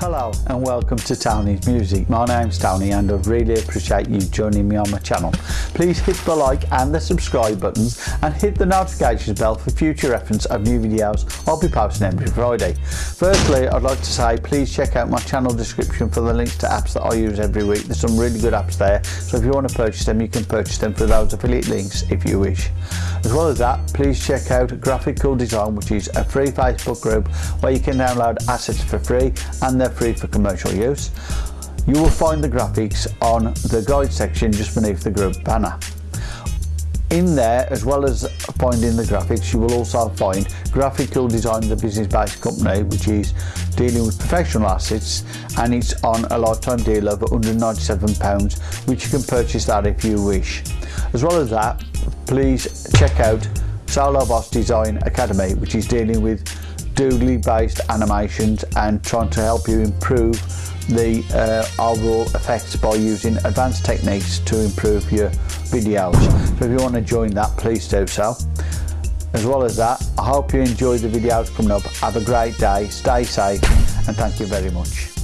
Hello and welcome to Tony's Music. My name's Tony and I really appreciate you joining me on my channel. Please hit the like and the subscribe buttons and hit the notifications bell for future reference of new videos I'll be posting every Friday. Firstly, I'd like to say please check out my channel description for the links to apps that I use every week. There's some really good apps there, so if you want to purchase them, you can purchase them for those affiliate links if you wish. As well as that, please check out Graphic Cool Design, which is a free Facebook group where you can download assets for free and they're free for commercial use. You will find the graphics on the guide section just beneath the group banner. In there, as well as finding the graphics, you will also find Graphical Design, the business-based company, which is dealing with professional assets, and it's on a lifetime deal of £197, which you can purchase that if you wish. As well as that, please check out Solo Boss Design Academy, which is dealing with doodly based animations and trying to help you improve the uh, overall effects by using advanced techniques to improve your videos. So if you want to join that please do so. As well as that I hope you enjoy the videos coming up. Have a great day. Stay safe and thank you very much.